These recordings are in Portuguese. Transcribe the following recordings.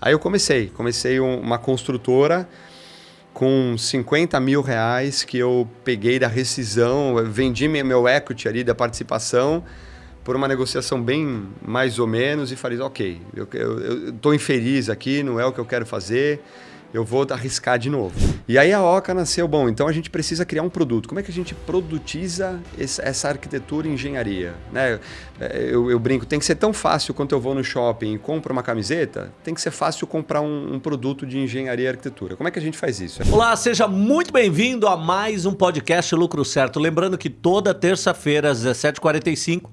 Aí eu comecei, comecei um, uma construtora com 50 mil reais que eu peguei da rescisão, vendi meu equity ali da participação por uma negociação bem mais ou menos e falei, ok, eu estou infeliz aqui, não é o que eu quero fazer, eu vou arriscar de novo. E aí a Oca nasceu, bom, então a gente precisa criar um produto. Como é que a gente produtiza essa arquitetura e engenharia? Né? É, eu, eu, brinco, tem que ser tão fácil quanto eu vou no shopping e compro uma camiseta, tem que ser fácil comprar um, um produto de engenharia e arquitetura. Como é que a gente faz isso? Olá, seja muito bem-vindo a mais um podcast Lucro Certo. Lembrando que toda terça-feira às 17h45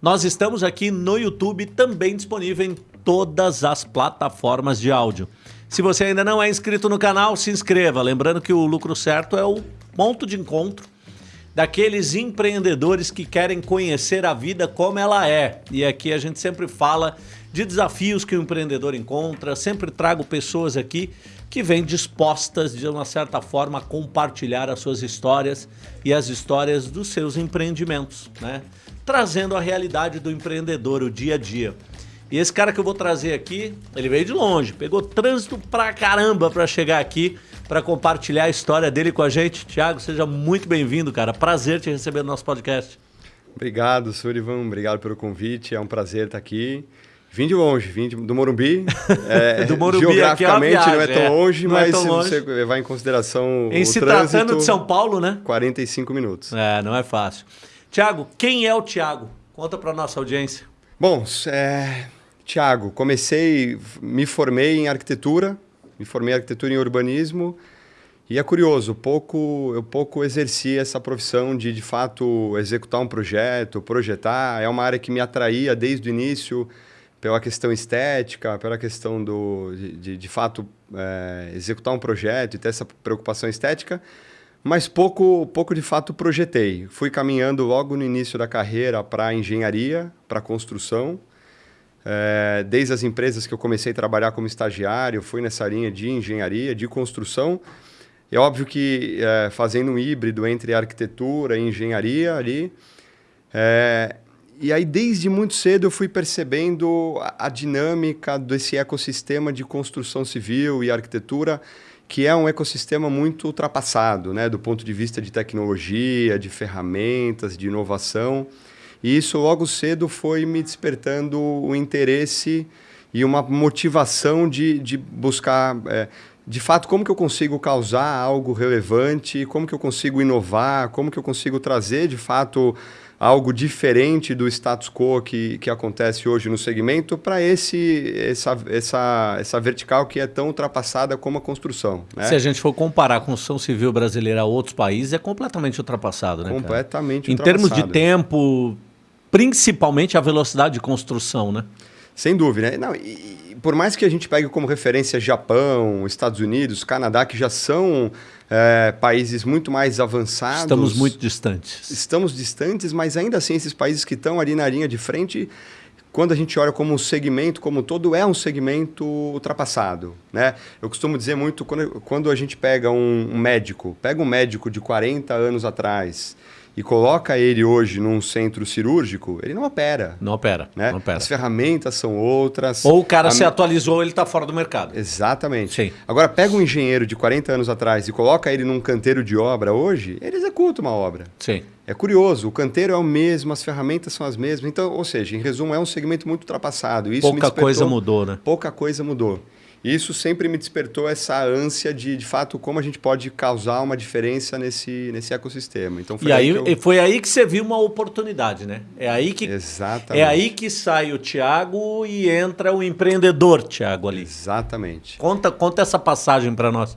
nós estamos aqui no YouTube, também disponível em todas as plataformas de áudio. Se você ainda não é inscrito no canal, se inscreva. Lembrando que o Lucro Certo é o ponto de encontro daqueles empreendedores que querem conhecer a vida como ela é. E aqui a gente sempre fala de desafios que o empreendedor encontra, sempre trago pessoas aqui que vêm dispostas, de uma certa forma, a compartilhar as suas histórias e as histórias dos seus empreendimentos, né? Trazendo a realidade do empreendedor, o dia a dia. E esse cara que eu vou trazer aqui, ele veio de longe, pegou trânsito pra caramba pra chegar aqui, para compartilhar a história dele com a gente. Tiago, seja muito bem-vindo, cara. Prazer te receber no nosso podcast. Obrigado, Surivan. Obrigado pelo convite. É um prazer estar aqui. Vim de longe, vim de, do Morumbi. É, do Morumbi geograficamente aqui é viagem, não é tão é. longe, não mas é tão se longe. você levar em consideração em o se trânsito, tratando de São Paulo, né? 45 minutos. É, não é fácil. Tiago, quem é o Tiago? Conta para nossa audiência. Bom, é, Tiago, comecei, me formei em arquitetura, me formei em arquitetura e urbanismo, e é curioso, pouco, eu pouco exerci essa profissão de, de fato, executar um projeto, projetar. É uma área que me atraía desde o início pela questão estética, pela questão do, de, de, de fato, é, executar um projeto e ter essa preocupação estética, mas pouco, pouco de fato projetei. Fui caminhando logo no início da carreira para engenharia, para construção, é, desde as empresas que eu comecei a trabalhar como estagiário, fui nessa linha de engenharia, de construção. É óbvio que é, fazendo um híbrido entre arquitetura e engenharia ali. É, e aí, desde muito cedo, eu fui percebendo a, a, dinâmica desse ecossistema de construção civil e arquitetura, que é um ecossistema muito ultrapassado, né? do ponto de vista de tecnologia, de ferramentas, de inovação. E isso logo cedo foi me despertando o interesse e uma motivação de, de buscar, é, de fato, como que eu consigo causar algo relevante, como que eu consigo inovar, como que eu consigo trazer, de fato, algo diferente do status quo que, que acontece hoje no segmento para esse essa, essa, essa vertical que é tão ultrapassada como a construção. Né? Se a gente for comparar a construção civil brasileira a outros países, é completamente ultrapassado, né? Completamente cara? Em termos de tempo, principalmente a velocidade de construção, né? Sem dúvida. Né? Não, e, por mais que a gente pegue como referência Japão, Estados Unidos, Canadá, que já são é, países muito mais avançados. Estamos muito distantes. Estamos distantes, mas ainda assim esses países que estão ali na linha de frente, quando a gente olha como um segmento como um todo, é um segmento ultrapassado. Né? Eu costumo dizer muito, quando, quando a gente pega um, um médico, pega um médico de 40 anos atrás e coloca ele hoje num centro cirúrgico, ele não opera. Não opera. Né? Não opera. As ferramentas são outras. Ou o cara a... se atualizou, ele está fora do mercado. Exatamente. Sim. Agora, pega um engenheiro de 40 anos atrás e coloca ele num canteiro de obra hoje, ele executa uma obra. Sim. É curioso, o canteiro é o mesmo, as ferramentas são as mesmas. Então, ou seja, em resumo, é um segmento muito ultrapassado. Isso Pouca coisa mudou, né? Pouca coisa mudou. Isso sempre me despertou essa ânsia de, de fato, como a gente pode causar uma diferença nesse, nesse ecossistema. Então, foi e aí, aí eu... foi aí que você viu uma oportunidade, né? É aí que, Exatamente. É aí que sai o Tiago e entra o empreendedor, Tiago, ali. Exatamente. Conta, conta essa passagem para nós.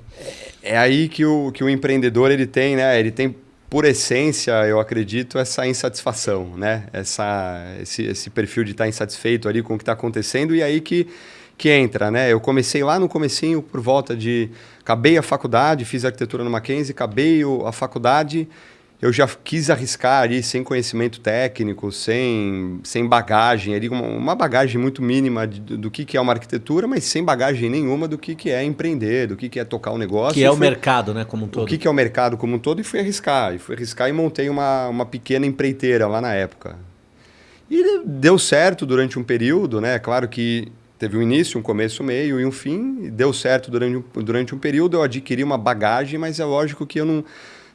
É, é aí que o, que o empreendedor ele tem, né? Ele tem por essência, eu acredito, essa insatisfação, né? Essa, esse, esse perfil de estar insatisfeito ali com o que está acontecendo e aí que que entra, né? Eu comecei lá no comecinho por volta de... Acabei a faculdade, fiz arquitetura no Mackenzie, acabei a faculdade, eu já quis arriscar ali sem conhecimento técnico, sem, sem bagagem, ali uma, bagagem muito mínima de, do que, que é uma arquitetura, mas sem bagagem nenhuma do que, que é empreender, do que, que é tocar um negócio. Que é o mercado, né, como um todo. O que, que é o mercado como um todo e fui arriscar. E fui arriscar e montei uma, uma pequena empreiteira lá na época. E deu certo durante um período, né? Claro que teve um início, um começo, um meio e um fim. Deu certo durante um, durante um período, eu adquiri uma bagagem, mas é lógico que eu não,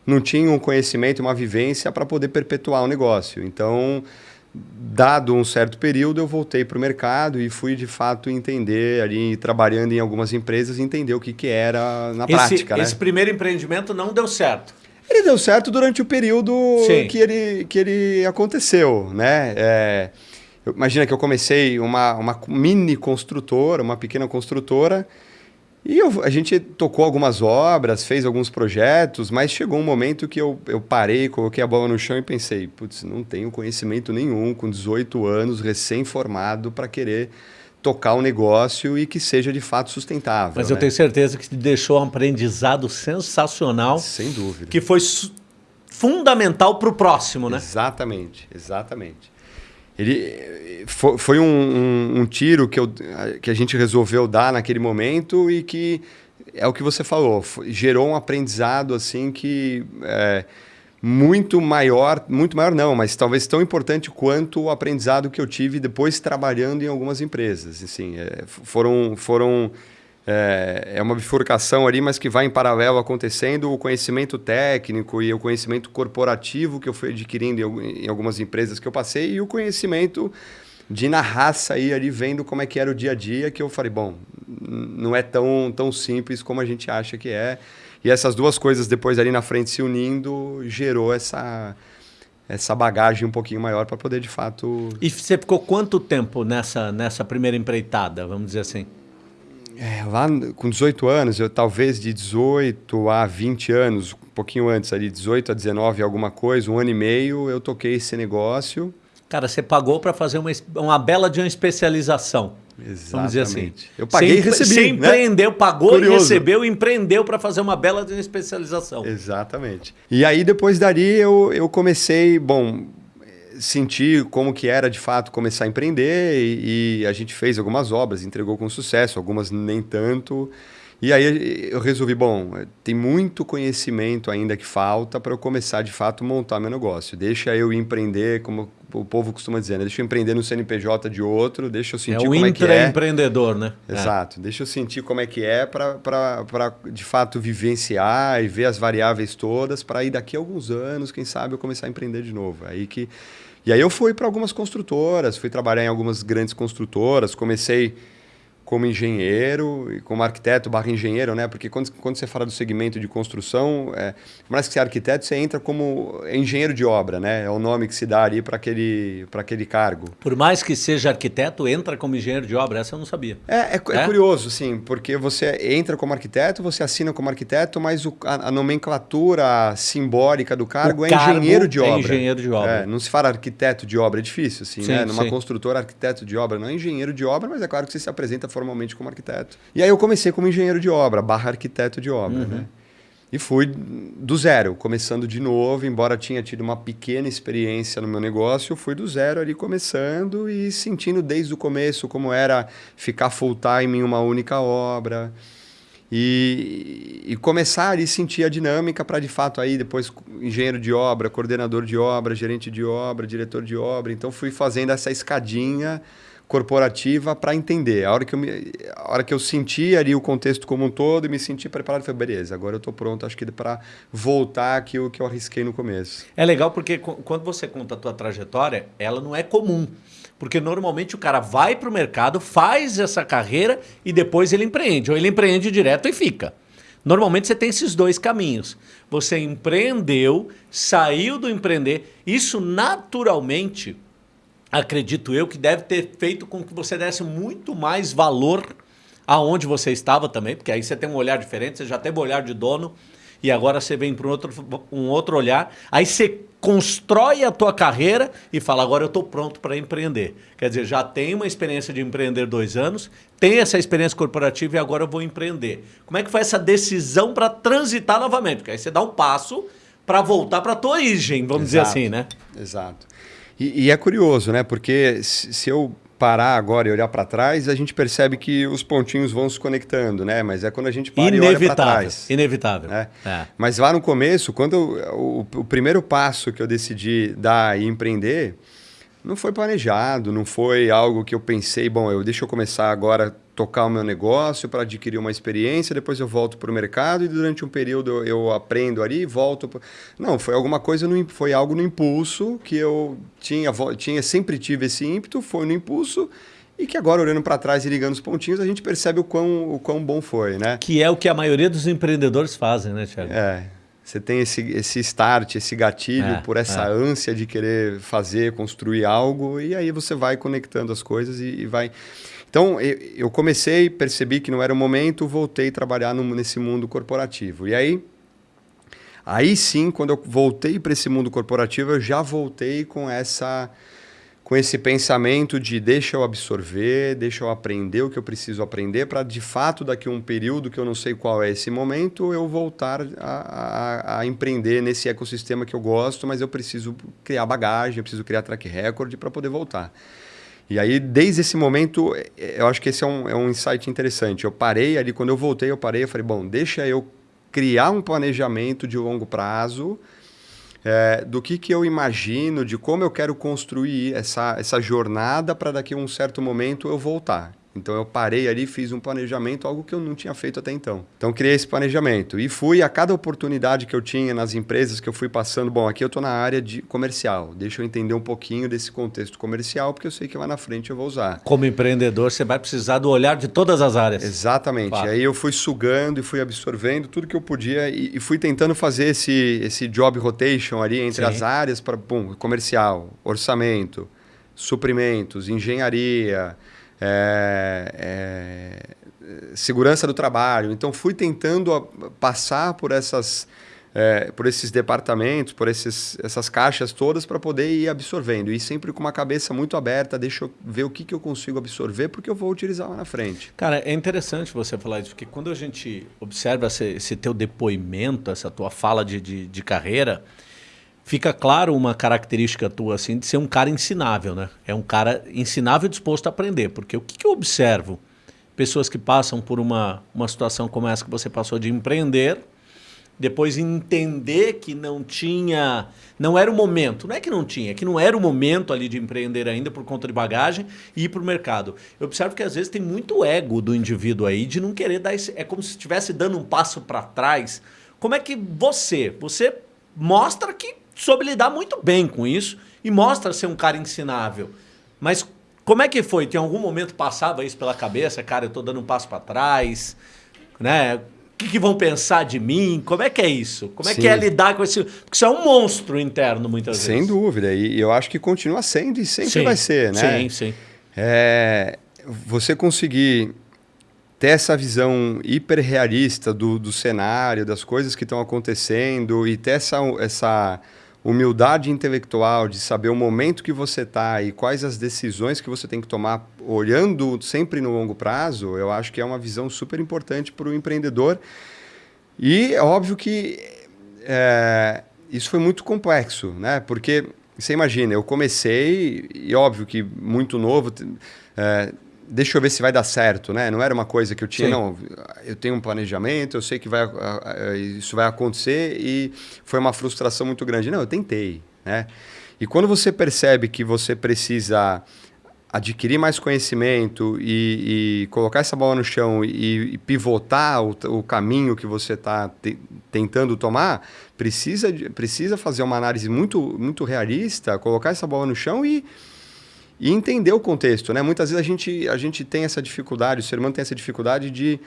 não tinha um conhecimento, uma vivência para poder perpetuar o negócio. Então, dado um certo período, eu voltei para o mercado e fui de fato entender ali, trabalhando em algumas empresas, entender o que, que era na esse, prática. Né? Esse primeiro empreendimento não deu certo. Ele deu certo durante o período que ele, que ele aconteceu, né? É, imagina que eu comecei uma, uma mini construtora, uma pequena construtora, e eu, a gente tocou algumas obras, fez alguns projetos, mas chegou um momento que eu, eu parei, coloquei a bola no chão e pensei, putz, não tenho conhecimento nenhum, com 18 anos, recém-formado, para querer tocar um negócio e que seja de fato sustentável. Mas né? eu tenho certeza que te deixou um aprendizado sensacional. Sem dúvida. Que foi fundamental para o próximo, né? Exatamente, exatamente. Ele foi, foi um, um, um, tiro que, eu, que a gente resolveu dar naquele momento e que é o que você falou, gerou um aprendizado assim que é, muito maior, muito maior não, mas talvez tão importante quanto o aprendizado que eu tive depois trabalhando em algumas empresas. Assim, é, foram, foram é, é, uma bifurcação ali, mas que vai em paralelo acontecendo. O conhecimento técnico e o conhecimento corporativo que eu fui adquirindo em, em algumas empresas que eu passei e o conhecimento de na raça aí ali vendo como é que era o dia a dia que eu falei bom não é tão tão simples como a gente acha que é. E essas duas coisas depois ali na frente se unindo gerou essa essa bagagem um pouquinho maior para poder de fato e você ficou quanto tempo nessa nessa primeira empreitada vamos dizer assim é, lá com 18 anos, eu talvez de 18 a 20 anos, um pouquinho antes ali, 18 a 19 alguma coisa, um ano e meio, eu toquei esse negócio. Cara, você pagou para fazer uma, uma bela de uma especialização. Exatamente. Vamos dizer assim. Eu paguei e recebi. Você né? empreendeu, pagou Curioso. e recebeu, empreendeu para fazer uma bela de uma especialização. Exatamente. E aí, depois dali, eu, eu comecei, bom, sentir como que era de fato começar a empreender e, e, a gente fez algumas obras, entregou com sucesso, algumas nem tanto. E aí eu resolvi, bom, tem muito conhecimento ainda que falta para eu começar de fato a montar meu negócio. Deixa eu empreender, como o povo costuma dizer, né? deixa eu empreender no CNPJ de outro, deixa eu sentir é como é que é. empreendedor, né? Exato. É. Deixa eu sentir como é que é para de fato vivenciar e ver as variáveis todas para aí daqui a alguns anos, quem sabe eu começar a empreender de novo. Aí que e aí eu fui para algumas construtoras, fui trabalhar em algumas grandes construtoras, comecei como engenheiro e como arquiteto barra engenheiro, né? Porque quando, quando você fala do segmento de construção, é, mais que ser arquiteto, você entra como engenheiro de obra, né? É o nome que se dá ali para aquele, aquele cargo. Por mais que seja arquiteto, entra como engenheiro de obra, essa eu não sabia. É, é, é? é curioso, sim, porque você entra como arquiteto, você assina como arquiteto, mas o, a, a, nomenclatura simbólica do cargo é engenheiro de é obra. É engenheiro de obra. É, não se fala arquiteto de obra, é difícil, assim, sim, né? Numa sim. construtora, arquiteto de obra, não é engenheiro de obra, mas é claro que você se apresenta formalmente como arquiteto. E aí eu comecei como engenheiro de obra, barra arquiteto de obra, uhum. né? E fui do zero, começando de novo, embora tinha tido uma pequena experiência no meu negócio, fui do zero ali começando e sentindo desde o começo como era ficar full time em uma única obra. E, e começar ali sentir a dinâmica para de fato aí depois engenheiro de obra, coordenador de obra, gerente de obra, diretor de obra. Então fui fazendo essa escadinha corporativa para entender. A hora, que eu me, a hora que eu senti ali o contexto como um todo e me senti preparado, falei, beleza, agora eu estou pronto, acho que para voltar aquilo que eu arrisquei no começo. É legal porque quando você conta a tua trajetória, ela não é comum. Porque normalmente o cara vai para o mercado, faz essa carreira e depois ele empreende. Ou ele empreende direto e fica. Normalmente você tem esses dois caminhos. Você empreendeu, saiu do empreender. Isso naturalmente acredito eu, que deve ter feito com que você desse muito mais valor aonde você estava também, porque aí você tem um olhar diferente, você já teve um olhar de dono e agora você vem para um outro, um outro olhar, aí você constrói a tua carreira e fala, agora eu estou pronto para empreender. Quer dizer, já tem uma experiência de empreender dois anos, tem essa experiência corporativa e agora eu vou empreender. Como é que foi essa decisão para transitar novamente? Porque aí você dá um passo para voltar para a tua origem, vamos Exato. dizer assim, né? Exato. E, e, é curioso, né? Porque se eu parar agora e olhar para trás, a gente percebe que os pontinhos vão se conectando, né? Mas é quando a gente para inevitável, e olha para trás. Inevitável. Né? É. Mas lá no começo, quando eu, o, o, primeiro passo que eu decidi dar e empreender, Não foi planejado, não foi algo que eu pensei, bom, eu deixa eu começar agora a tocar o meu negócio para adquirir uma experiência, depois eu volto para o mercado e durante um período eu, eu aprendo ali e volto. Pro... Não, foi alguma coisa, no, foi algo no impulso que eu tinha, tinha, sempre tive esse ímpeto, foi no impulso e que agora, olhando para trás e ligando os pontinhos, a gente percebe o quão, o quão bom foi, né? Que é o que a maioria dos empreendedores fazem, né, Thiago? É. Você tem esse, esse start, esse gatilho é, por essa é. ânsia de querer fazer, construir algo, e aí você vai conectando as coisas e, e vai. Então, eu comecei, percebi que não era o momento, voltei a trabalhar no, nesse mundo corporativo. E aí, aí sim, quando eu voltei para esse mundo corporativo, eu já voltei com essa com esse pensamento de deixa eu absorver, deixa eu aprender o que eu preciso aprender para de fato daqui a um período que eu não sei qual é esse momento eu voltar a, a, a, empreender nesse ecossistema que eu gosto, mas eu preciso criar bagagem, eu preciso criar track record para poder voltar. E aí, desde esse momento, eu acho que esse é um, é um insight interessante. Eu parei ali, quando eu voltei, eu parei, eu falei, bom, deixa eu criar um planejamento de longo prazo é, do que, que eu imagino, de como eu quero construir essa, essa jornada para daqui a um certo momento eu voltar. Então eu parei ali, fiz um planejamento, algo que eu não tinha feito até então. Então criei esse planejamento e fui a cada oportunidade que eu tinha nas empresas que eu fui passando. Bom, aqui eu estou na área de comercial. Deixa eu entender um pouquinho desse contexto comercial, porque eu sei que lá na frente eu vou usar. Como empreendedor, você vai precisar do olhar de todas as áreas. Exatamente. Claro. Aí eu fui sugando e fui absorvendo tudo que eu podia e, e fui tentando fazer esse, esse job rotation ali entre Sim. as áreas para comercial, orçamento, suprimentos, engenharia é, é, segurança do trabalho. Então, fui tentando passar por essas... É, por esses departamentos, por esses, essas caixas todas para poder ir absorvendo. E sempre com uma cabeça muito aberta, deixa eu ver o que, que eu consigo absorver, porque eu vou utilizar lá na frente. Cara, é interessante você falar isso, porque quando a gente observa esse, esse teu depoimento, essa tua fala de, de, de carreira, fica claro uma característica tua assim de ser um cara ensinável, né? É um cara ensinável e disposto a aprender, porque o que, que eu observo? Pessoas que passam por uma, uma situação como essa que você passou de empreender, depois entender que não tinha, não era o momento, não é que não tinha, é que não era o momento ali de empreender ainda por conta de bagagem e ir para o mercado. Eu observo que às vezes tem muito ego do indivíduo aí de não querer dar esse, é como se estivesse dando um passo para trás. Como é que você, você mostra que soube lidar muito bem com isso e mostra ser um cara ensinável. Mas como é que foi? Tem algum momento passava isso pela cabeça? Cara, eu estou dando um passo para trás, né? O que, que, vão pensar de mim? Como é que é isso? Como é Sim. que é lidar com esse... Porque isso é um monstro interno, muitas Sem vezes. Sem dúvida. E eu acho que continua sendo e sempre sim. vai ser, né? Sim, sim. É, você conseguir ter essa visão hiperrealista do, do cenário, das coisas que estão acontecendo e ter essa... essa humildade intelectual de saber o momento que você está e quais as decisões que você tem que tomar olhando sempre no longo prazo, eu acho que é uma visão super importante para o empreendedor. E é óbvio que é, isso foi muito complexo, né? Porque você imagina, eu comecei e óbvio que muito novo. É, deixa eu ver se vai dar certo, né? Não era uma coisa que eu tinha, Sim. não, eu tenho um planejamento, eu sei que vai, isso vai acontecer e foi uma frustração muito grande. Não, eu tentei, né? E quando você percebe que você precisa adquirir mais conhecimento e, e colocar essa bola no chão e, e pivotar o, o, caminho que você está te, tentando tomar, precisa, precisa fazer uma análise muito, muito realista, colocar essa bola no chão e e entender o contexto, né? Muitas vezes a gente, a gente tem essa dificuldade, o ser humano tem essa dificuldade de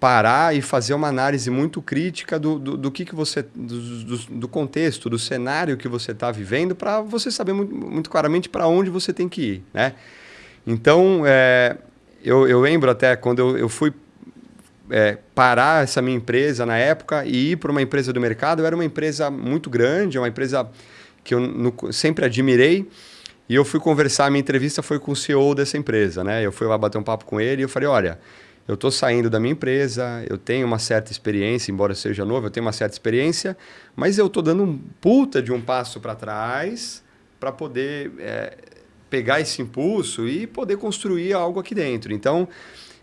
parar e fazer uma análise muito crítica do, do, do que, que você do, do, do, contexto, do cenário que você está vivendo, para você saber muito, muito claramente para onde você tem que ir, né? Então, é, eu, eu lembro até quando eu, eu fui é, parar essa minha empresa na época e ir para uma empresa do mercado, eu era uma empresa muito grande, uma empresa que eu no, sempre admirei, e eu fui conversar, minha entrevista foi com o CEO dessa empresa, né? Eu fui lá bater um papo com ele e eu falei, olha, eu estou saindo da minha empresa, eu tenho uma certa experiência, embora seja novo, eu tenho uma certa experiência, mas eu estou dando um puta de um passo para trás para poder é, pegar esse impulso e poder construir algo aqui dentro. Então,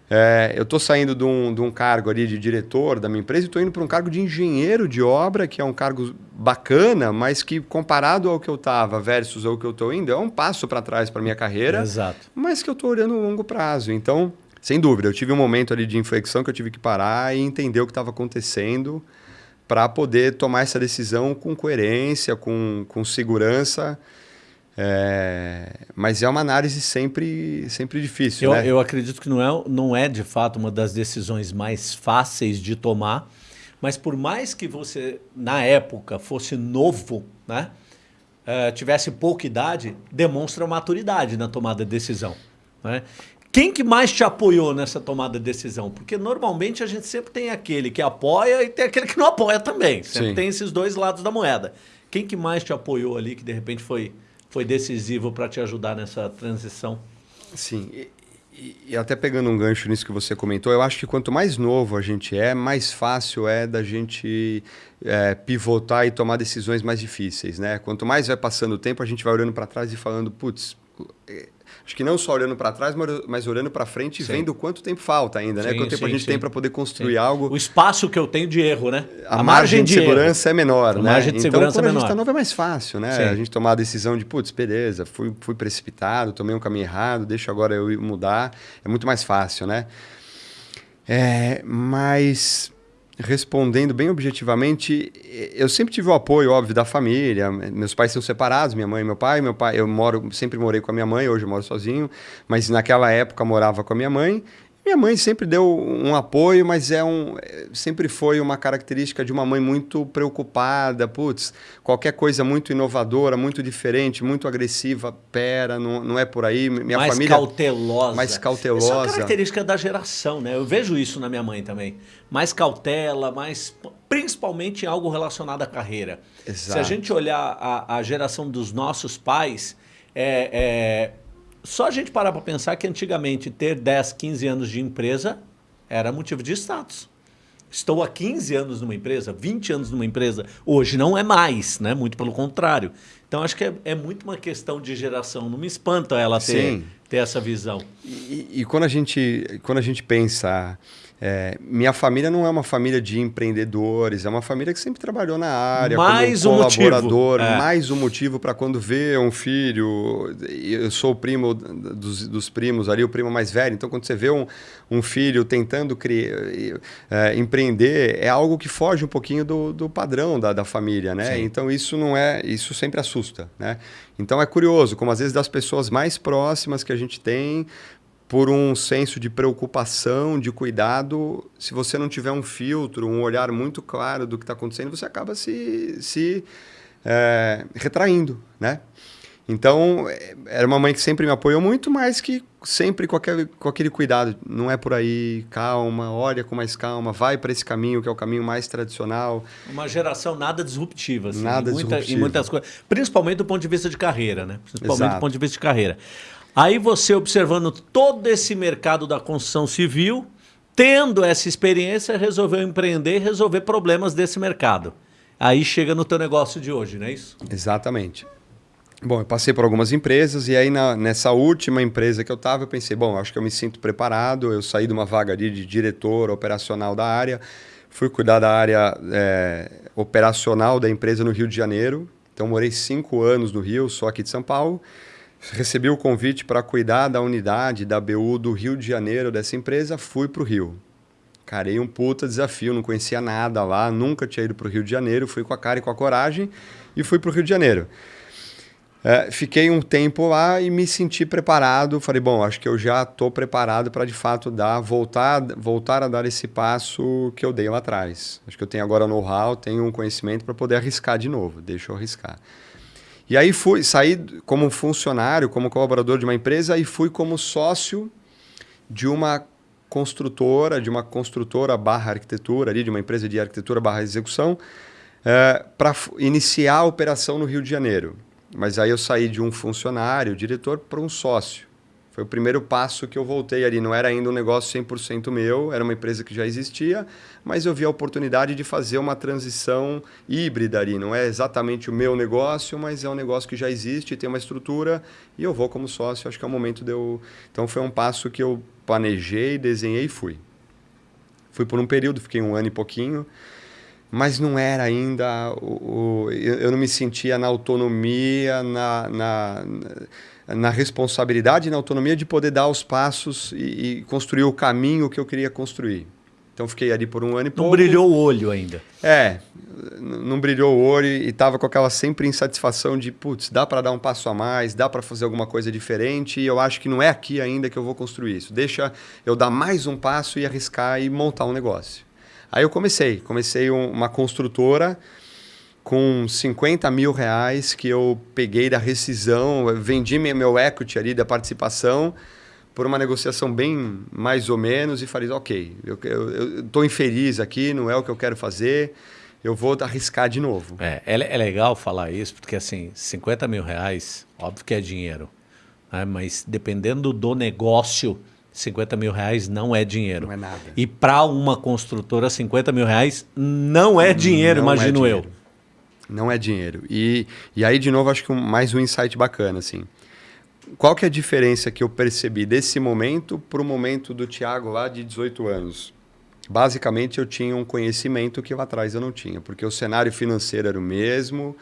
É, eu estou saindo de um, de um cargo ali de diretor da minha empresa e estou indo para um cargo de engenheiro de obra, que é um cargo bacana, mas que comparado ao que eu estava versus ao que eu estou indo, é um passo para trás para minha carreira. Exato. Mas que eu estou olhando a longo prazo. Então, sem dúvida, eu tive um momento ali de inflexão que eu tive que parar e entender o que estava acontecendo para poder tomar essa decisão com coerência, com, com segurança. É, mas é uma análise sempre, sempre difícil. Eu, né? eu acredito que não é, não é de fato uma das decisões mais fáceis de tomar, mas por mais que você, na época, fosse novo, né, uh, tivesse pouca idade, demonstra maturidade na tomada de decisão. Né? Quem que mais te apoiou nessa tomada de decisão? Porque normalmente a gente sempre tem aquele que apoia e tem aquele que não apoia também. Sempre Sim. tem esses dois lados da moeda. Quem que mais te apoiou ali que de repente foi foi decisivo para te ajudar nessa transição? Sim. E, e, até pegando um gancho nisso que você comentou, eu acho que quanto mais novo a gente é, mais fácil é da gente é, pivotar e tomar decisões mais difíceis, né? Quanto mais vai passando o tempo, a gente vai olhando para trás e falando, putz, Acho que não só olhando para trás, mas olhando para frente e vendo quanto tempo falta ainda, né? Quanto tempo sim, a gente sim. tem para poder construir algo. O espaço que eu tenho de erro, né? A, a margem, margem, de, segurança erro. é menor, a né? Margem de então, segurança quando é a gente está novo é mais fácil, né? A gente tomar a decisão de, putz, beleza, fui, fui precipitado, tomei um caminho errado, deixa agora eu mudar. É muito mais fácil, né? É, mas respondendo bem objetivamente, eu sempre tive o apoio, óbvio, da família. Meus pais são separados, minha mãe e meu pai. Meu pai, eu moro, sempre morei com a minha mãe, hoje eu moro sozinho, mas naquela época morava com a minha mãe. Minha mãe sempre deu um apoio, mas é um, sempre foi uma característica de uma mãe muito preocupada. Putz, qualquer coisa muito inovadora, muito diferente, muito agressiva, pera, não, não é por aí. Minha mais família. cautelosa. Mais cautelosa. Isso é uma característica da geração, né? Eu vejo isso na minha mãe também. Mais cautela, mais. Principalmente em algo relacionado à carreira. Exato. Se a gente olhar a, a geração dos nossos pais, é, é só a gente parar para pensar que antigamente ter 10, 15 anos de empresa era motivo de status. Estou há 15 anos numa empresa, 20 anos numa empresa, hoje não é mais, né? muito pelo contrário. Então acho que é, é muito uma questão de geração, não me espanta ela ter, ter essa visão. E, e, quando, a gente, quando a gente pensa é, minha família não é uma família de empreendedores, é uma família que sempre trabalhou na área, mais como um colaborador. É. Mais um motivo para quando vê um filho. Eu sou o primo dos, dos, primos ali, o primo mais velho. Então, quando você vê um, um filho tentando criar, é, empreender, é algo que foge um pouquinho do, do padrão da, da família, né? Sim. Então, isso não é. Isso sempre assusta, né? Então, é curioso como às vezes das pessoas mais próximas que a gente tem por um senso de preocupação, de cuidado, se você não tiver um filtro, um olhar muito claro do que está acontecendo, você acaba se, se é, retraindo, né? Então, era uma mãe que sempre me apoiou muito, mas que sempre com aquele, com aquele cuidado. Não é por aí, calma, olha com mais calma, vai para esse caminho que é o caminho mais tradicional. Uma geração nada disruptiva. Assim, nada muita, disruptiva. Em muitas coisas. Principalmente do ponto de vista de carreira, né? Principalmente Exato. do ponto de vista de carreira. Aí você observando todo esse mercado da construção civil, tendo essa experiência, resolveu empreender e resolver problemas desse mercado. Aí chega no teu negócio de hoje, não é isso? Exatamente. Bom, eu passei por algumas empresas e aí na, nessa última empresa que eu estava, eu pensei, bom, acho que eu me sinto preparado. Eu saí de uma vaga ali de diretor operacional da área, fui cuidar da área é, operacional da empresa no Rio de Janeiro. Então, morei cinco anos no Rio, só aqui de São Paulo. Recebi o convite para cuidar da unidade da BU do Rio de Janeiro dessa empresa, fui para o Rio. Carei um puta desafio, não conhecia nada lá, nunca tinha ido para o Rio de Janeiro, fui com a cara e com a coragem e fui para o Rio de Janeiro. É, fiquei um tempo lá e me senti preparado. Falei, bom, acho que eu já estou preparado para de fato dar, voltar, voltar a dar esse passo que eu dei lá atrás. Acho que eu tenho agora know-how, tenho um conhecimento para poder arriscar de novo. Deixa eu arriscar. E aí fui, saí como funcionário, como colaborador de uma empresa e fui como sócio de uma construtora, de uma construtora barra arquitetura, ali, de uma empresa de arquitetura barra execução, é, para iniciar a operação no Rio de Janeiro. Mas aí eu saí de um funcionário, diretor, para um sócio. Foi o primeiro passo que eu voltei ali. Não era ainda um negócio 100% meu, era uma empresa que já existia, mas eu vi a oportunidade de fazer uma transição híbrida ali. Não é exatamente o meu negócio, mas é um negócio que já existe, tem uma estrutura e eu vou como sócio. Acho que é o momento de eu. Então foi um passo que eu planejei, desenhei e fui. Fui por um período, fiquei um ano e pouquinho, mas não era ainda o, o eu não me sentia na autonomia, na, na, na responsabilidade, na autonomia de poder dar os passos e, e construir o caminho que eu queria construir. Então fiquei ali por um ano e pouco. Não brilhou o olho ainda. É, não brilhou o olho e estava com aquela sempre insatisfação de, putz, dá para dar um passo a mais, dá para fazer alguma coisa diferente e eu acho que não é aqui ainda que eu vou construir isso. Deixa eu dar mais um passo e arriscar e montar um negócio. Aí eu comecei, comecei um, uma construtora com 50 mil reais que eu peguei da rescisão, vendi meu equity ali da participação por uma negociação bem mais ou menos e falei, ok, eu estou infeliz aqui, não é o que eu quero fazer, eu vou arriscar de novo. É, é, é legal falar isso, porque assim, 50 mil reais, óbvio que é dinheiro, né? mas dependendo do negócio, 50 mil reais não é dinheiro. Não é nada. E para uma construtora, 50 mil reais não é dinheiro, não é imagino é dinheiro. eu. Não é dinheiro. E, e aí, de novo, acho que um, mais um insight bacana, assim qual que é a diferença que eu percebi desse momento para o momento do Tiago lá de 18 anos? Basicamente, eu tinha um conhecimento que lá atrás eu não tinha, porque o cenário financeiro era o mesmo.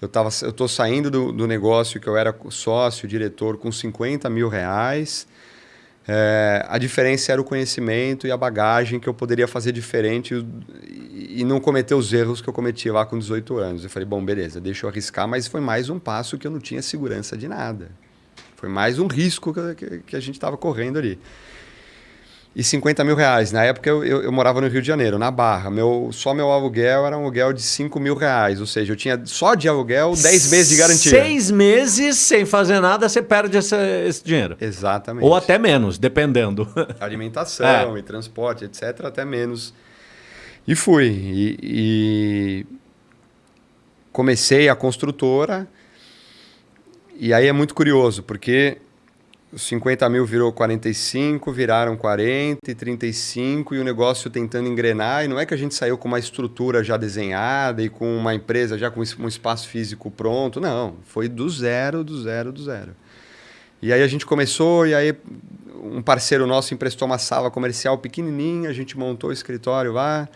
Eu tava, eu estou saindo do, do, negócio que eu era sócio, diretor, com 50 mil reais. É, a diferença era o conhecimento e a bagagem que eu poderia fazer diferente e, não cometer os erros que eu cometi lá com 18 anos. Eu falei, bom, beleza, deixa eu arriscar, mas foi mais um passo que eu não tinha segurança de nada. Foi mais um risco que, que a gente estava correndo ali. E 50 mil reais. Na época eu, eu, eu, morava no Rio de Janeiro, na Barra. Meu, só meu aluguel era um aluguel de 5 mil reais. Ou seja, eu tinha só de aluguel 10 meses de garantia. Seis meses sem fazer nada, você perde esse, esse dinheiro. Exatamente. Ou até menos, dependendo. Alimentação é. e transporte, etc. Até menos. E fui. E, e comecei a construtora e aí é muito curioso, porque os 50 mil virou 45, viraram 40 e 35 e o negócio tentando engrenar. E não é que a gente saiu com uma estrutura já desenhada e com uma empresa já com um espaço físico pronto. Não, foi do zero, do zero, do zero. E aí a gente começou e aí um parceiro nosso emprestou uma sala comercial pequenininha, a gente montou o escritório lá.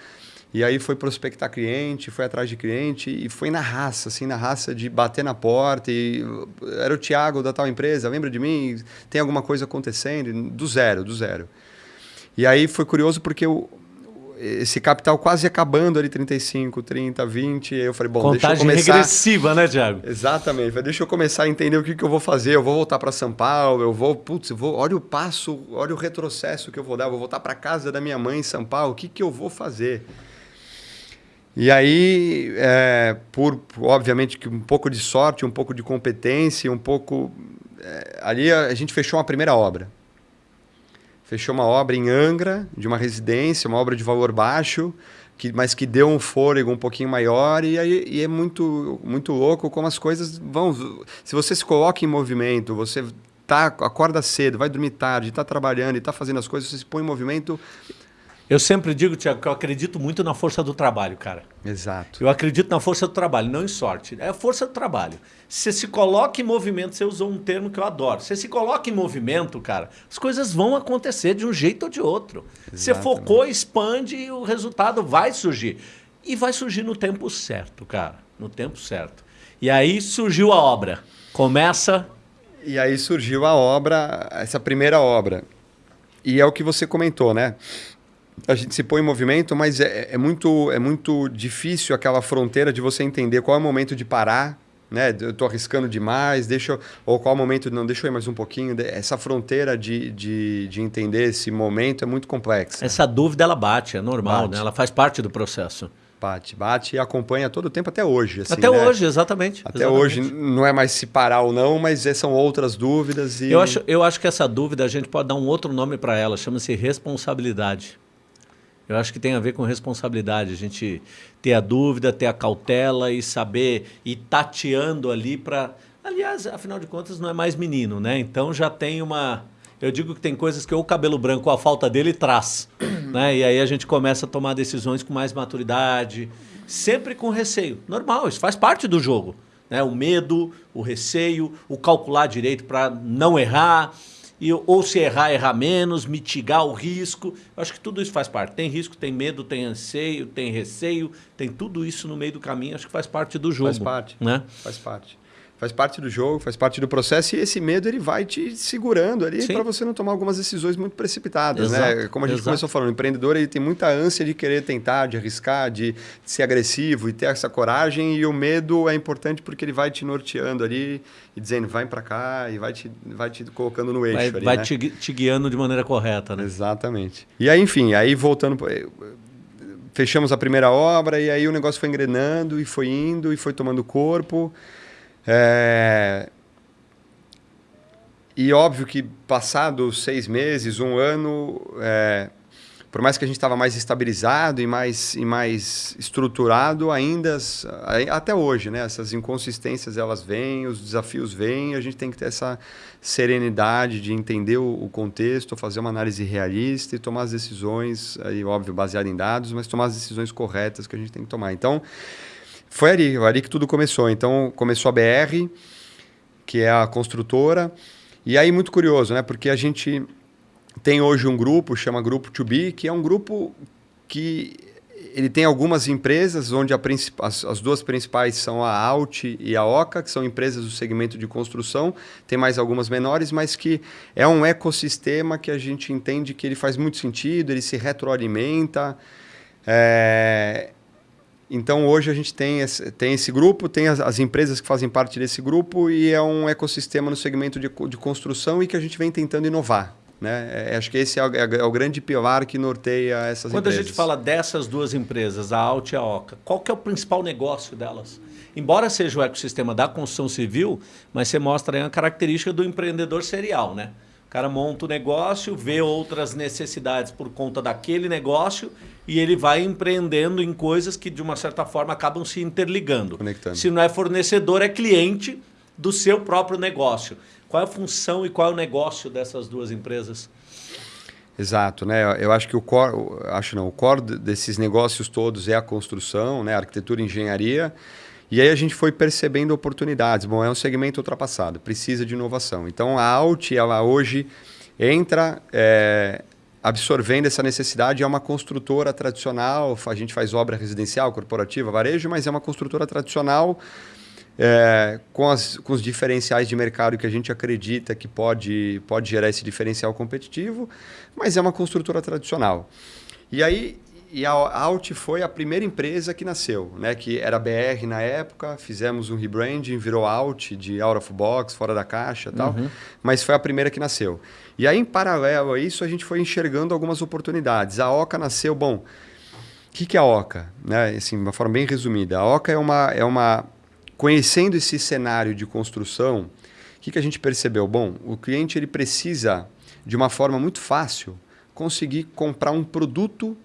E aí foi prospectar cliente, foi atrás de cliente e foi na raça, assim, na raça de bater na porta e era o Thiago da tal empresa, lembra de mim? Tem alguma coisa acontecendo? Do zero, do zero. E aí foi curioso porque o, esse capital quase acabando ali 35, 30, 20, eu falei, bom, Contagem deixa eu começar regressiva, né, Thiago? Exatamente. Falei, deixa eu começar a entender o que, que eu vou fazer. Eu vou voltar para São Paulo, eu vou, putz, eu vou, olha o passo, olha o retrocesso que eu vou dar, eu vou voltar para casa da minha mãe em São Paulo, o que que eu vou fazer? E aí, é, por obviamente que um pouco de sorte, um pouco de competência, um pouco. É, ali a, a, gente fechou uma primeira obra. Fechou uma obra em Angra, de uma residência, uma obra de valor baixo, que, mas que deu um fôlego um pouquinho maior. E, aí, e é muito, muito louco como as coisas vão. Se você se coloca em movimento, você tá, acorda cedo, vai dormir tarde, está trabalhando e está fazendo as coisas, você se põe em movimento eu sempre digo, Tiago, que eu acredito muito na força do trabalho, cara. Exato. Eu acredito na força do trabalho, não em sorte. É a força do trabalho. Você se coloca em movimento, você usou um termo que eu adoro. Você se coloca em movimento, cara, as coisas vão acontecer de um jeito ou de outro. Exatamente. Você focou, expande e o resultado vai surgir. E vai surgir no tempo certo, cara. No tempo certo. E aí surgiu a obra. Começa. E aí surgiu a obra, essa primeira obra. E é o que você comentou, né? A gente se põe em movimento, mas é, é, muito, é muito difícil aquela fronteira de você entender qual é o momento de parar, né? Eu estou arriscando demais, deixa eu, ou qual é o momento de não, deixa eu ir mais um pouquinho. Essa fronteira de, de, de entender esse momento é muito complexa. Essa dúvida ela bate, é normal, bate. né? Ela faz parte do processo. Bate, bate e acompanha todo o tempo até hoje. Assim, até né? hoje, exatamente. Até exatamente. hoje não é mais se parar ou não, mas são outras dúvidas. E... Eu, acho, eu acho que essa dúvida a gente pode dar um outro nome para ela, chama-se responsabilidade. Eu acho que tem a ver com responsabilidade, a gente ter a dúvida, ter a cautela e saber ir tateando ali para. Aliás, afinal de contas, não é mais menino, né? Então já tem uma. Eu digo que tem coisas que o cabelo branco, a falta dele, traz. né? E aí a gente começa a tomar decisões com mais maturidade, sempre com receio. Normal, isso faz parte do jogo. Né? O medo, o receio, o calcular direito para não errar. E, ou se errar, errar menos, mitigar o risco. Eu acho que tudo isso faz parte. Tem risco, tem medo, tem anseio, tem receio, tem tudo isso no meio do caminho. Acho que faz parte do jogo. Faz parte. Né? Faz parte faz parte do jogo, faz parte do processo e esse medo ele vai te segurando ali para você não tomar algumas decisões muito precipitadas, né? Exato, né? Como a gente exato. começou falando, o empreendedor ele tem muita ânsia de querer tentar, de arriscar, de, de ser agressivo e ter essa coragem e o medo é importante porque ele vai te norteando ali e dizendo vai para cá e vai te, vai te colocando no eixo vai, ali, vai né? te, te guiando de maneira correta, né? Exatamente. E aí, enfim, aí voltando fechamos a primeira obra e aí o negócio foi engrenando e foi indo e foi tomando corpo. É... E óbvio que passados seis meses, um ano, é... por mais que a gente estava mais estabilizado e mais, e mais estruturado, ainda, até hoje, né? essas inconsistências elas vêm, os desafios vêm, a gente tem que ter essa serenidade de entender o, o contexto, fazer uma análise realista e tomar as decisões, aí, óbvio, baseado em dados, mas tomar as decisões corretas que a gente tem que tomar. Então, foi ali, ali que tudo começou. Então, começou a BR, que é a construtora. E aí, muito curioso, né? Porque a gente tem hoje um grupo, chama Grupo To Be, que é um grupo que ele tem algumas empresas, onde as, as, duas principais são a Alt e a Oca, que são empresas do segmento de construção. Tem mais algumas menores, mas que é um ecossistema que a gente entende que ele faz muito sentido, ele se retroalimenta. É, então, hoje a gente tem esse, tem esse grupo, tem as, as, empresas que fazem parte desse grupo e é um ecossistema no segmento de, de construção e que a gente vem tentando inovar. Né? É, acho que esse é o, é o, grande pilar que norteia essas Quando empresas. Quando a gente fala dessas duas empresas, a Alt e a Oca, qual que é o principal negócio delas? Embora seja o ecossistema da construção civil, mas você mostra aí uma característica do empreendedor serial, né? O cara monta o negócio, vê outras necessidades por conta daquele negócio e ele vai empreendendo em coisas que, de uma certa forma, acabam se interligando. Conectando. Se não é fornecedor, é cliente do seu próprio negócio. Qual é a função e qual é o negócio dessas duas empresas? Exato, né? Eu acho que o core, acho não, o core desses negócios todos é a construção, né? A arquitetura e engenharia. E aí a gente foi percebendo oportunidades. Bom, é um segmento ultrapassado, precisa de inovação. Então a Alt, ela hoje entra é, absorvendo essa necessidade, é uma construtora tradicional, a gente faz obra residencial, corporativa, varejo, mas é uma construtora tradicional é, com, as, com os diferenciais de mercado que a gente acredita que pode, pode gerar esse diferencial competitivo, mas é uma construtora tradicional. E aí e a Alt foi a primeira empresa que nasceu, né? que era BR na época, fizemos um rebranding, virou Alt, de out of box, fora da caixa tal, uhum. mas foi a primeira que nasceu. E aí, em paralelo a isso, a gente foi enxergando algumas oportunidades. A Oca nasceu, bom, o que, que é a Oca? Né? Assim, de uma forma bem resumida, a Oca é uma, é uma... Conhecendo esse cenário de construção, o que, que a gente percebeu? Bom, o cliente ele precisa, de uma forma muito fácil, conseguir comprar um produto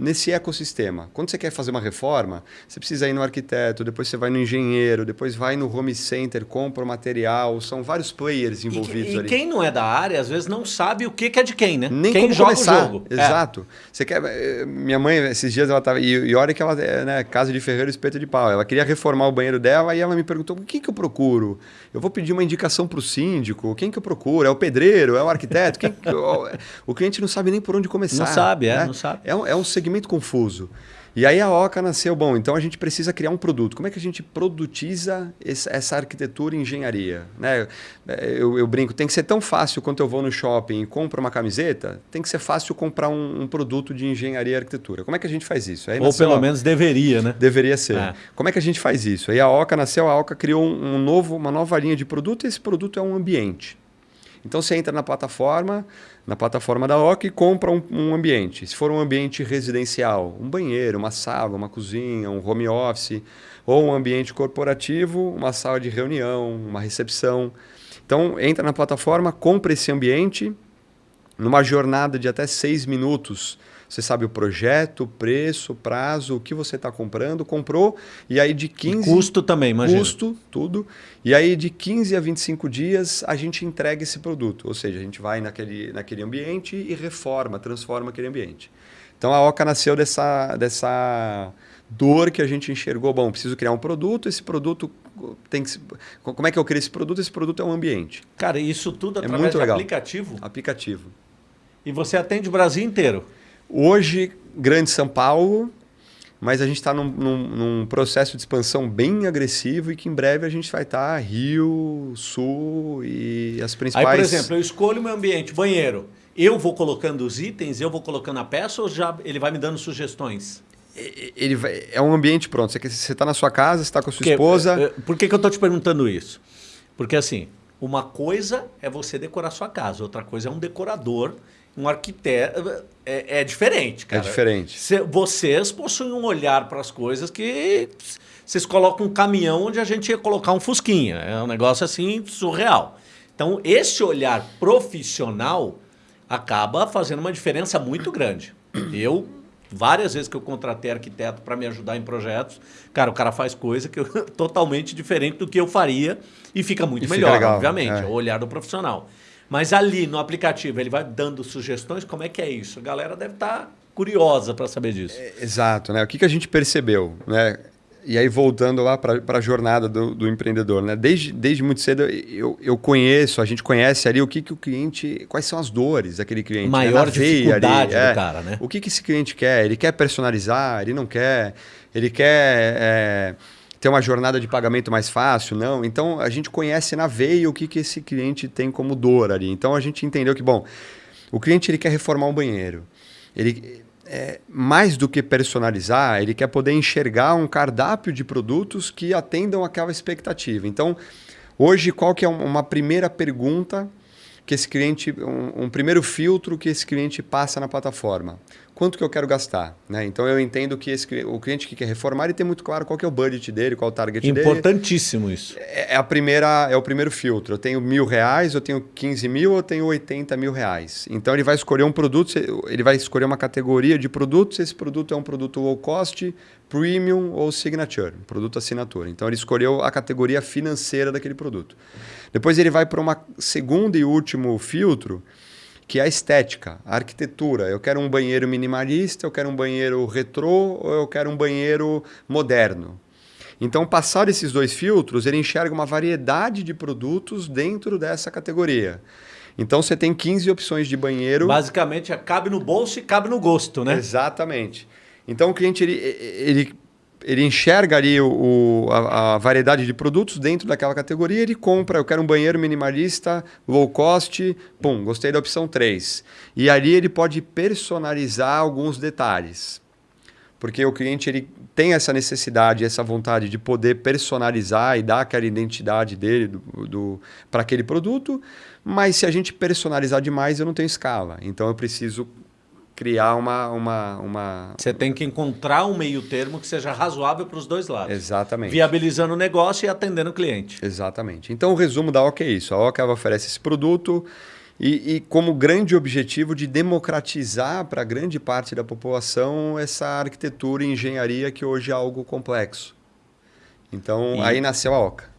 nesse ecossistema. Quando você quer fazer uma reforma, você precisa ir no arquiteto, depois você vai no engenheiro, depois vai no home center, compra o material, são vários players envolvidos e, e ali. E quem não é da área, às vezes não sabe o que é de quem, né? Nem quem joga começar. o jogo. É. Exato. É. Você quer, eh, minha mãe, esses dias ela tava, e, e olha que ela é né, casa de ferreiro espeto de pau. Ela queria reformar o banheiro dela e ela me perguntou, o que que eu procuro? Eu vou pedir uma indicação para o síndico, quem que eu procuro? É o pedreiro? É o arquiteto? Quem, o, o cliente não sabe nem por onde começar. Não sabe, é, né? não sabe. É um, é um segmento confuso. E aí a Oca nasceu, bom, então a gente precisa criar um produto. Como é que a gente produtiza essa arquitetura e engenharia? Né? Eu, eu, brinco, tem que ser tão fácil quanto eu vou no shopping e compro uma camiseta, tem que ser fácil comprar um, um produto de engenharia e arquitetura. Como é que a gente faz isso? Aí Ou pelo menos deveria, né? Deveria ser. É. Como é que a gente faz isso? Aí a Oca nasceu, a Oca criou um, um novo, uma nova linha de produto e esse produto é um ambiente. Então você entra na plataforma, na plataforma da OC e compra um, um, ambiente. Se for um ambiente residencial, um banheiro, uma sala, uma cozinha, um home office, ou um ambiente corporativo, uma sala de reunião, uma recepção. Então entra na plataforma, compra esse ambiente numa jornada de até seis minutos você sabe o projeto, o preço, o prazo, o que você está comprando, comprou, e aí de 15... E custo também, imagina. Custo, tudo. E aí de 15 a 25 dias a gente entrega esse produto. Ou seja, a gente vai naquele, naquele ambiente e reforma, transforma aquele ambiente. Então a Oca nasceu dessa, dessa dor que a gente enxergou. Bom, preciso criar um produto, esse produto tem que. Como é que eu crio esse produto? Esse produto é um ambiente. Cara, isso tudo é através muito de legal. aplicativo? Aplicativo. E você atende o Brasil inteiro? Hoje, Grande São Paulo, mas a gente está num, num, num, processo de expansão bem agressivo e que em breve a gente vai estar tá Rio, Sul e as principais... Aí, por exemplo, eu escolho meu ambiente, banheiro. Eu vou colocando os itens, eu vou colocando a peça ou já ele vai me dando sugestões? Ele vai, é um ambiente pronto. Você está na sua casa, está com a sua Porque, esposa... Eh, por que, que eu estou te perguntando isso? Porque assim, uma coisa é você decorar sua casa, outra coisa é um decorador um arquiteto. É, é diferente, cara. É diferente. vocês possuem um olhar para as coisas que vocês colocam um caminhão onde a gente ia colocar um Fusquinha. É um negócio assim surreal. Então, esse olhar profissional acaba fazendo uma diferença muito grande. Eu, várias vezes que eu contratei arquiteto para me ajudar em projetos, cara, o cara faz coisa que eu, totalmente diferente do que eu faria e fica muito e melhor, fica legal, obviamente. É. é o olhar do profissional. Mas ali no aplicativo ele vai dando sugestões, como é que é isso? A galera deve estar tá curiosa para saber disso. É, exato, né? O que, que a gente percebeu, né? E aí, voltando lá para a jornada do, do, empreendedor, né? Desde, desde muito cedo eu, eu conheço, a gente conhece ali o que, que o cliente, quais são as dores daquele cliente. Né? Maior né? dificuldade ali, do é, cara, né? O que, que esse cliente quer? Ele quer personalizar, ele não quer, ele quer. É, ter uma jornada de pagamento mais fácil, não. Então a gente conhece na veia o que, que esse cliente tem como dor ali. Então a gente entendeu que, bom, o cliente ele quer reformar um banheiro. Ele, é, mais do que personalizar, ele quer poder enxergar um cardápio de produtos que atendam aquela expectativa. Então, hoje, qual que é uma primeira pergunta que esse cliente, um, um primeiro filtro que esse cliente passa na plataforma? Quanto que eu quero gastar. Né? Então eu entendo que esse, o cliente que quer reformar ele tem muito claro qual é o budget dele, qual é o target Importantíssimo dele. Importantíssimo isso. É, é, a primeira, é o primeiro filtro. Eu tenho mil reais, eu tenho 15 mil, eu tenho 80 mil reais. Então ele vai escolher um produto, ele vai escolher uma categoria de produtos. Esse produto é um produto low cost, premium ou signature, produto assinatura. Então ele escolheu a categoria financeira daquele produto. Depois ele vai para uma segunda e último filtro que é a estética, a arquitetura. Eu quero um banheiro minimalista, eu quero um banheiro retrô ou eu quero um banheiro moderno. Então, passar esses dois filtros, ele enxerga uma variedade de produtos dentro dessa categoria. Então, você tem 15 opções de banheiro. Basicamente, é, cabe no bolso e cabe no gosto, né? Exatamente. Então, o cliente ele, ele ele enxerga ali o, a, a, variedade de produtos dentro daquela categoria, ele compra, eu quero um banheiro minimalista, low cost, pum, gostei da opção 3. E ali ele pode personalizar alguns detalhes. Porque o cliente ele tem essa necessidade, essa vontade de poder personalizar e dar aquela identidade dele do, do para aquele produto, mas se a gente personalizar demais, eu não tenho escala. Então eu preciso criar uma, uma, uma... Você tem que encontrar um meio termo que seja razoável para os dois lados. Exatamente. Viabilizando o negócio e atendendo o cliente. Exatamente. Então, o resumo da OCA é isso. A OCA oferece esse produto e, e como grande objetivo de democratizar para grande parte da população essa arquitetura e engenharia que hoje é algo complexo. Então, e... aí nasceu a OCA.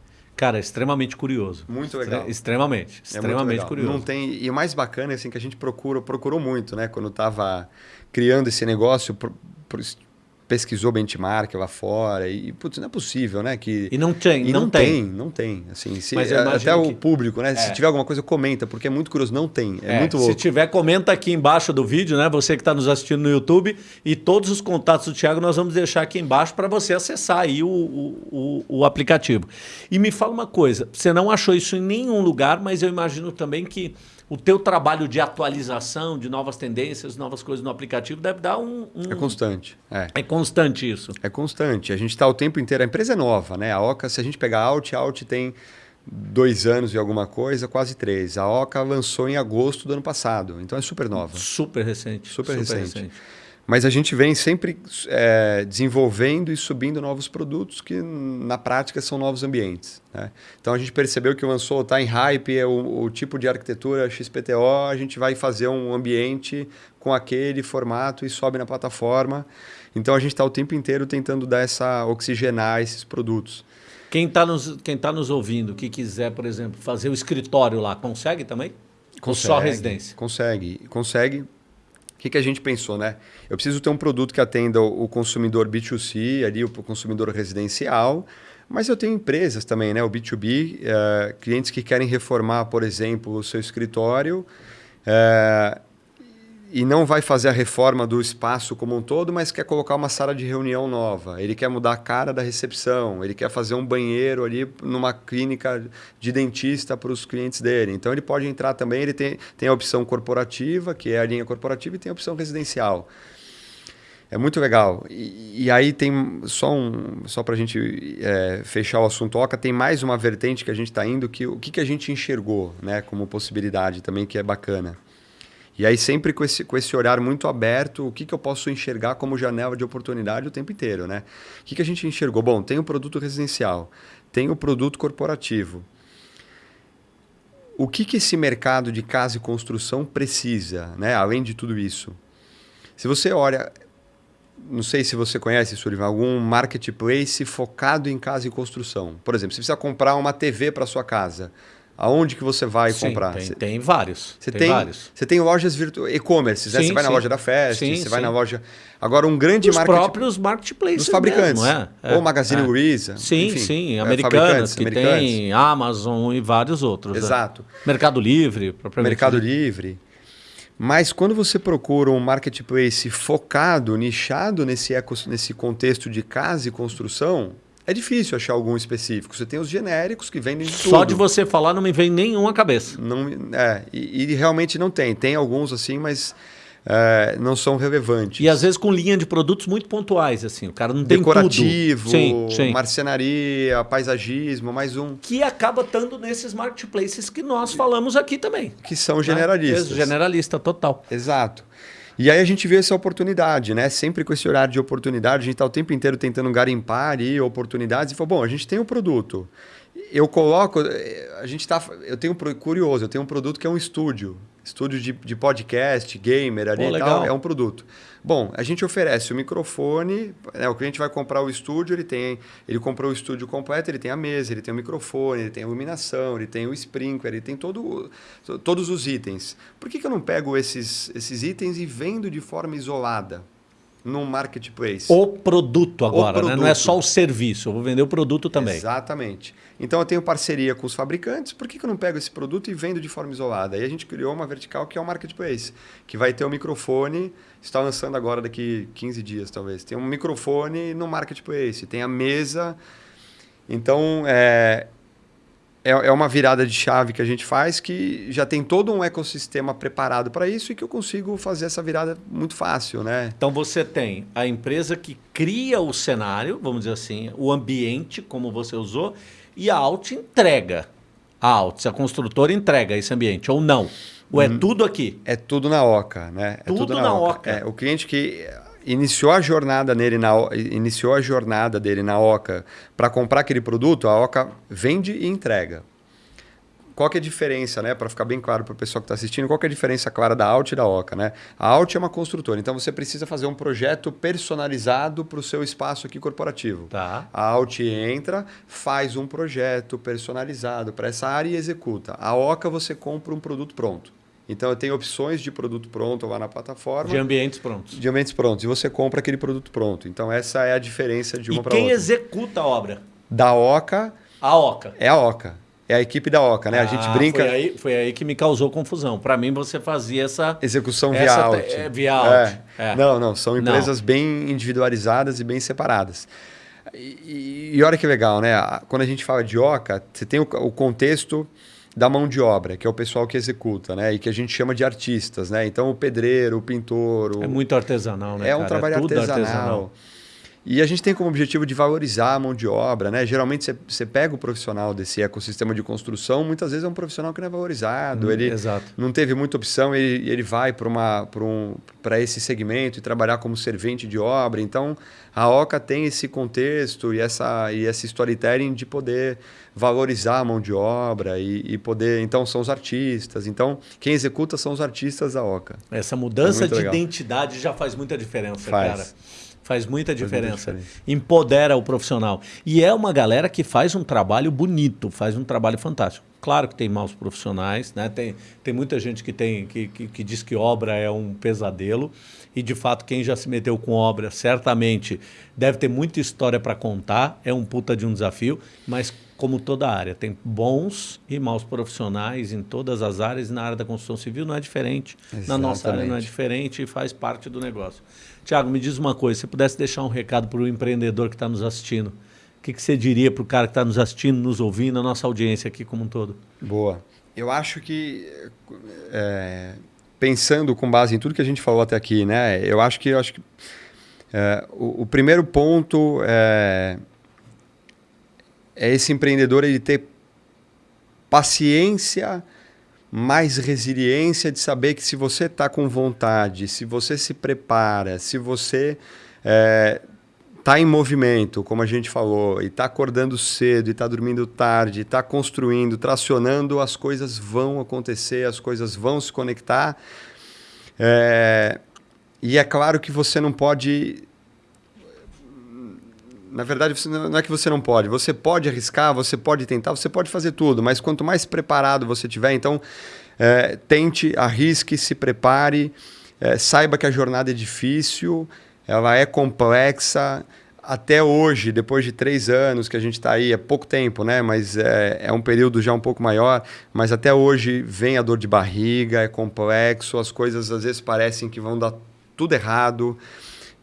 Cara, extremamente curioso. Muito legal. Extremamente, é extremamente curioso. Não tem e o mais bacana é assim que a gente procura, procurou muito, né, quando estava criando esse negócio, pro, pro, pesquisou benchmark lá fora e, putz, não é possível, né? Que, e não tem, e não, não tem. tem. Não tem, assim, se, até o público, né? É. Se tiver alguma coisa, comenta, porque é muito curioso. Não tem, é, é muito louco. Se tiver, comenta aqui embaixo do vídeo, né? Você que está nos assistindo no YouTube e todos os contatos do Thiago nós vamos deixar aqui embaixo para você acessar aí o, o, o, o aplicativo. E me fala uma coisa, você não achou isso em nenhum lugar, mas eu imagino também que o teu trabalho de atualização, de novas tendências, novas coisas no aplicativo deve dar um... um... É constante. É. é constante isso. É constante. A gente está o tempo inteiro... A empresa é nova, né? A Oca, se a gente pegar a Alt, a Alt tem dois anos e alguma coisa, quase três. A Oca lançou em agosto do ano passado. Então é super nova. Super recente. Super, super recente. recente. Mas a gente vem sempre é, desenvolvendo e subindo novos produtos que, na prática, são novos ambientes. Né? Então, a gente percebeu que o Ansou está em hype, é o, o, tipo de arquitetura XPTO, a gente vai fazer um ambiente com aquele formato e sobe na plataforma. Então, a gente está o tempo inteiro tentando dar essa, oxigenar esses produtos. Quem está nos, quem tá nos ouvindo, que quiser, por exemplo, fazer o escritório lá, consegue também? Consegue, Ou só residência? Consegue, consegue que, que a gente pensou, né? Eu preciso ter um produto que atenda o consumidor B2C, ali, o consumidor residencial, mas eu tenho empresas também, né? O B2B, é, clientes que querem reformar, por exemplo, o seu escritório. É, e não vai fazer a reforma do espaço como um todo, mas quer colocar uma sala de reunião nova. Ele quer mudar a cara da recepção, ele quer fazer um banheiro ali numa clínica de dentista para os clientes dele. Então ele pode entrar também, ele tem, tem a opção corporativa, que é a linha corporativa, e tem a opção residencial. É muito legal. E, e aí tem só um, só para a gente é, fechar o assunto Oca, tem mais uma vertente que a gente está indo que o que, que a gente enxergou, né, como possibilidade também que é bacana. E aí sempre com esse, com esse olhar muito aberto, o que, que eu posso enxergar como janela de oportunidade o tempo inteiro, né? O que, que a gente enxergou? Bom, tem o produto residencial, tem o produto corporativo. O que, que esse mercado de casa e construção precisa, né? além de tudo isso? Se você olha, não sei se você conhece, Sullivan, algum marketplace focado em casa e construção. Por exemplo, você precisa comprar uma TV para sua casa aonde que você vai Sim, comprar? Tem, Você tem vários. você tem, vários. você tem lojas virtuais, e-commerce, né? Você vai na loja da Fest, você vai na loja. Agora, um grande Os marketing próprios marketplaces dos fabricantes. mesmo, é, é, ou Magazine é. Luiza. Sim, enfim, sim. é, Americanas, que americanas. tem Amazon e vários outros. né? Exato. Mercado Livre, propriamente. Mercado. Livre. Mas quando você procura um marketplace focado, nichado nesse, eco, nesse contexto de casa e construção, é difícil achar algum específico. Você tem os genéricos que vendem de tudo. Só de você falar não me vem nenhum à cabeça. Não, é, e, e realmente não tem. Tem alguns assim, mas é, não são relevantes. E às vezes com linha de produtos muito pontuais, assim. O cara não tem Decorativo, tudo. Sim, sim. marcenaria, paisagismo, mais um. Que acaba estando nesses marketplaces que nós falamos aqui também. Que são né? generalistas. Generalista, total. Exato. E aí a gente vê essa oportunidade, né? Sempre com esse olhar de oportunidade, a gente está o tempo inteiro tentando garimpar ali oportunidades e falou, bom, a gente tem o produto. Eu coloco, eh, a gente tá, eu tenho um curioso, eu tenho um produto que é um estúdio, estúdio de, de podcast, gamer ali Pô, e tal, é um produto. Bom, a gente oferece o microfone, né, o cliente vai comprar o estúdio, ele tem, ele comprou o estúdio completo, ele tem a mesa, ele tem o microfone, ele tem a iluminação, ele tem o sprinkler, ele tem todo, todos os itens. Por que, que eu não pego esses, esses itens e vendo de forma isolada num marketplace? O produto agora, né? Não é produto. só o serviço. Eu vou vender o produto também. Exatamente. Então eu tenho parceria com os fabricantes, por que, que eu não pego esse produto e vendo de forma isolada? Aí a gente criou uma vertical que é o marketplace, que vai ter o microfone, está lançando agora daqui 15 dias talvez. Tem um microfone no marketplace, tem a mesa. Então é, é, é uma virada de chave que a gente faz que já tem todo um ecossistema preparado para isso e que eu consigo fazer essa virada muito fácil, né? Então você tem a empresa que cria o cenário, vamos dizer assim, o ambiente, como você usou, e a Alt entrega. A Alt, a construtora entrega esse ambiente, ou não. Ou é tudo aqui. É tudo na Oca, né? É Tudo na Oca. É, o cliente que iniciou a jornada nele na iniciou a jornada dele na Oca para comprar aquele produto, a Oca vende e entrega. Qual que é a diferença, né? Para ficar bem claro para o pessoal que está assistindo, qual que é a diferença clara da Alt e da Oca, né? A Alt é uma construtora, então você precisa fazer um projeto personalizado para o seu espaço aqui corporativo. Tá. A Alt entra, faz um projeto personalizado para essa área e executa. A Oca você compra um produto pronto. Então eu tenho opções de produto pronto lá na plataforma, De ambientes prontos. de ambientes prontos, e você compra aquele produto pronto. Então essa é a diferença de E uma para quem outra. executa a obra? Da Oca A OCA. é a Oca. É a equipe da Oca, né? a gente Ah, brinca Foi aí, foi aí que me causou confusão. Para mim, você fazia essa. execução via Essa Alt. te- é, via Alt, é. Não, não, são Não. empresas bem individualizadas e bem separadas. E, e olha que legal, né? Quando a gente fala de Oca, você tem o, o contexto da mão de obra, que é o pessoal que executa, né? E que a gente chama de artistas, né? Então o pedreiro, o pintor, o, É muito artesanal, né? é um cara? trabalho tudo artesanal. E a gente tem como objetivo de valorizar a mão de obra, né? Geralmente você- pega o profissional desse ecossistema de construção, muitas vezes é um profissional que não é valorizado, Hum, ele exato. não teve muita opção, ele, ele vai para um, esse segmento e trabalhar como servente de obra. Então, a Oca tem esse contexto e essa e esse storytelling de poder valorizar a mão de obra e, e poder, então são os artistas. Então, quem executa são os artistas da Oca. Essa mudança É de legal. identidade já faz muita diferença, Faz. cara. Faz muita diferença. Empodera o profissional. E é uma galera que faz um trabalho bonito, faz um trabalho fantástico. Claro que tem maus profissionais, né? tem, tem muita gente que, tem, que, que, que diz que obra é um pesadelo. E, de fato, quem já se meteu com obra, certamente deve ter muita história para contar. É um puta de um desafio, mas como toda área, tem bons e maus profissionais em todas as áreas e na área da construção civil não é diferente. Exatamente. Na nossa área não é diferente e faz parte do negócio. Tiago, me diz uma coisa, se pudesse deixar um recado para o empreendedor que está nos assistindo, o que, que você diria para o cara que está nos assistindo, nos ouvindo, a nossa audiência aqui como um todo? Boa. Eu acho que, é, pensando com base em tudo que a gente falou até aqui, né, eu acho que, eu acho que é, o, o, primeiro ponto é é esse empreendedor ele ter paciência, mais resiliência de saber que se você está com vontade, se você se prepara, se você está é, tá em movimento, como a gente falou, e está acordando cedo, e está dormindo tarde, está construindo, tracionando, as coisas vão acontecer, as coisas vão se conectar. É, e é claro que você não pode na verdade, você, não é que você não pode. Você pode arriscar, você pode tentar, você pode fazer tudo, mas quanto mais preparado você tiver, então é, tente, arrisque, se prepare, é, saiba que a jornada é difícil, ela é complexa. Até hoje, depois de três anos que a gente está aí, é pouco tempo, né? Mas é, é um período já um pouco maior. Mas até hoje vem a dor de barriga, é complexo, as coisas às vezes parecem que vão dar tudo errado,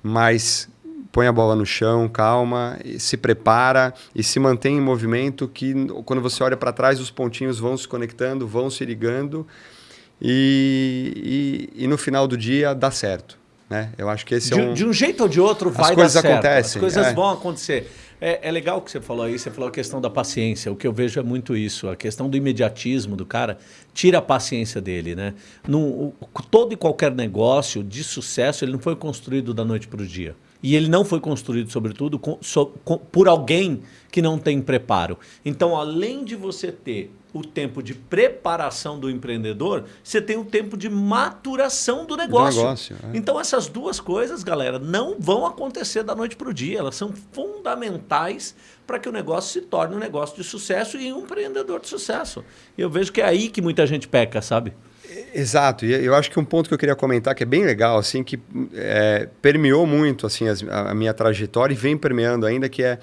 mas põe a bola no chão, calma, se prepara e se mantém em movimento que quando você olha para trás os pontinhos vão se conectando, vão se ligando e, e, e, no final do dia dá certo. Né? Eu acho que esse de, é um... De um jeito ou de outro vai As coisas dar certo. acontecem. As coisas é. vão acontecer. É, é, legal o que você falou aí, você falou a questão da paciência. O que eu vejo é muito isso, a questão do imediatismo do cara tira a paciência dele. Né? No, todo e qualquer negócio de sucesso ele não foi construído da noite para o dia. E ele não foi construído, sobretudo, com, so, com, por alguém que não tem preparo. Então, além de você ter o tempo de preparação do empreendedor, você tem o tempo de maturação do negócio. Do negócio é. Então, essas duas coisas, galera, não vão acontecer da noite para o dia. Elas são fundamentais para que o negócio se torne um negócio de sucesso e um empreendedor de sucesso. E eu vejo que é aí que muita gente peca, sabe? Exato, e eu acho que um ponto que eu queria comentar que é bem legal, assim, que é, permeou muito assim as, a, minha trajetória e vem permeando ainda, que é,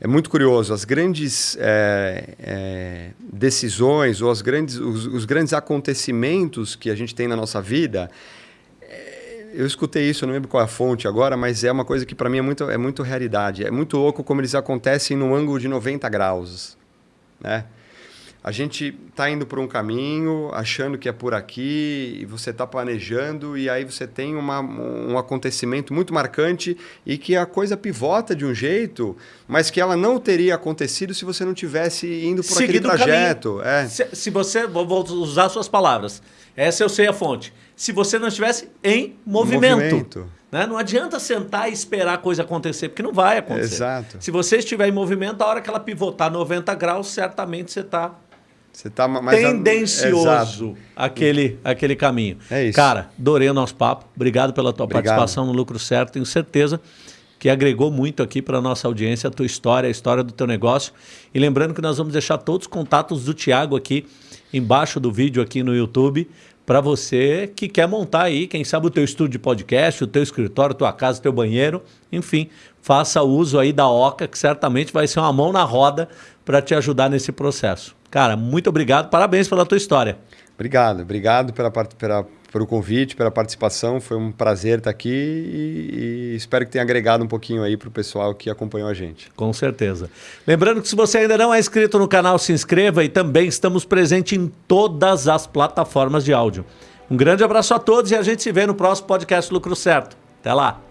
é muito curioso. As grandes é, é, decisões ou as grandes, os, os, grandes acontecimentos que a gente tem na nossa vida, é, eu escutei isso, eu não lembro qual é a fonte agora, mas é uma coisa que para mim é muito, é muito realidade. É muito louco como eles acontecem num ângulo de 90 graus, né? A gente está indo por um caminho, achando que é por aqui, e você está planejando, e aí você tem uma, um acontecimento muito marcante e que a coisa pivota de um jeito, mas que ela não teria acontecido se você não tivesse indo por Seguido aquele trajeto. É. Se, se, você, vou usar suas palavras, essa eu sei a fonte. Se você não estivesse em movimento. movimento. Né? Não adianta sentar e esperar a coisa acontecer, porque não vai acontecer. Exato. Se você estiver em movimento, a hora que ela pivotar 90 graus, certamente você está você tá mais tendencioso a... aquele, aquele caminho. É isso. Cara, adorei o nosso papo. Obrigado pela tua Obrigado. participação no Lucro Certo. Tenho certeza que agregou muito aqui para a nossa audiência, a tua história, a história do teu negócio. E lembrando que nós vamos deixar todos os contatos do Tiago aqui embaixo do vídeo aqui no YouTube para você que quer montar aí, quem sabe o teu estúdio de podcast, o teu escritório, tua casa, teu banheiro, enfim, faça uso aí da Oca, que certamente vai ser uma mão na roda para te ajudar nesse processo. Cara, muito obrigado, parabéns pela tua história. Obrigado, obrigado pela, pela, pelo convite, pela participação. Foi um prazer estar aqui e, e espero que tenha agregado um pouquinho aí para o pessoal que acompanhou a gente. Com certeza. Lembrando que se você ainda não é inscrito no canal, se inscreva e também estamos presentes em todas as plataformas de áudio. Um grande abraço a todos e a gente se vê no próximo podcast Lucro Certo. Até lá!